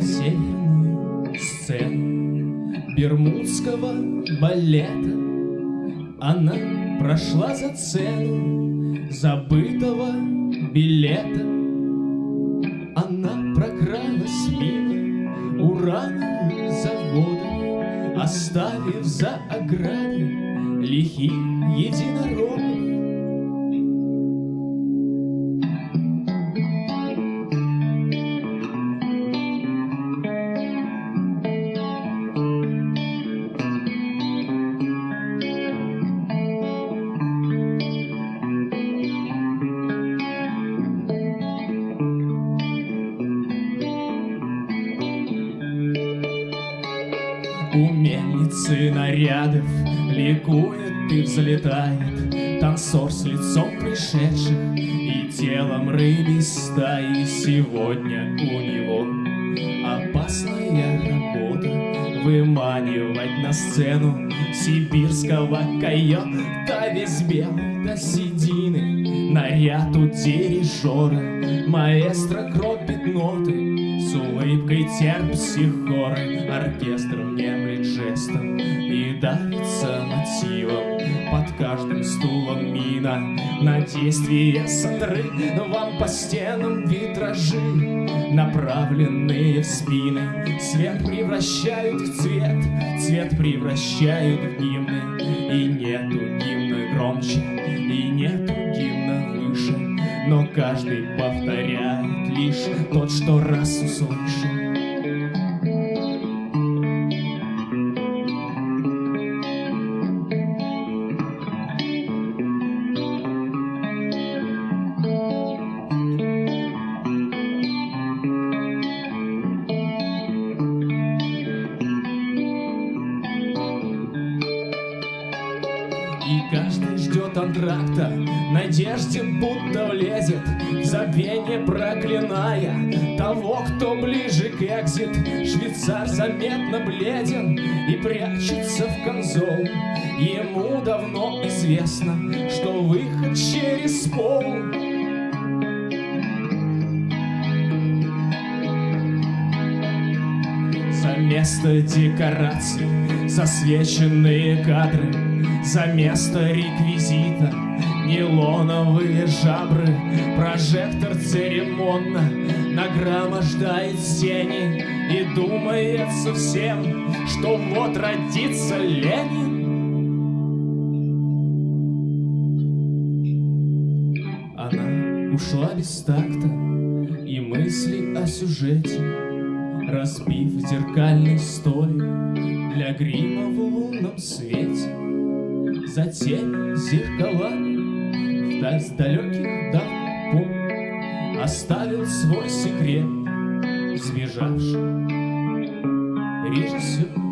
северную сцену Бермудского балета. Она прошла за цену забытого билета. Она прокралась мимо урановых заводов, Оставив за оградой лихих единорогов. У мельницы нарядов ликует и взлетает Танцор с лицом пришедших и телом рыбий стаи Сегодня у него опасная работа Выманивать на сцену сибирского койота. Весь белый до седины, наряд у дирижера Маэстро кропит ноты. С улыбкой терп психоры Оркестр внемлет жестом И давится мотивом. Под каждым стулом мина. На действие сандры Вам по стенам витражи. Направленные в спины. Свет превращают в цвет. Цвет превращают в гимны. И нету гимна громче каждый повторяет лишь тот, что раз услышал. И каждый ждет антракта, надежде будто влезет В забвение проклиная того, кто ближе к экзит. Швейцар заметно бледен и прячется в конзол. Ему давно известно, что выход через пол место декораций засвеченные кадры За место реквизита нейлоновые жабры Прожектор церемонно нагромождает тени И думается всем, что вот родится Ленин. Она ушла без такта и мысли о сюжете Разбив зеркальный столик для грима в лунном свете. Затем зеркалами вдаль с далеких давних пор Оставил свой секрет сбежавший. Режиссер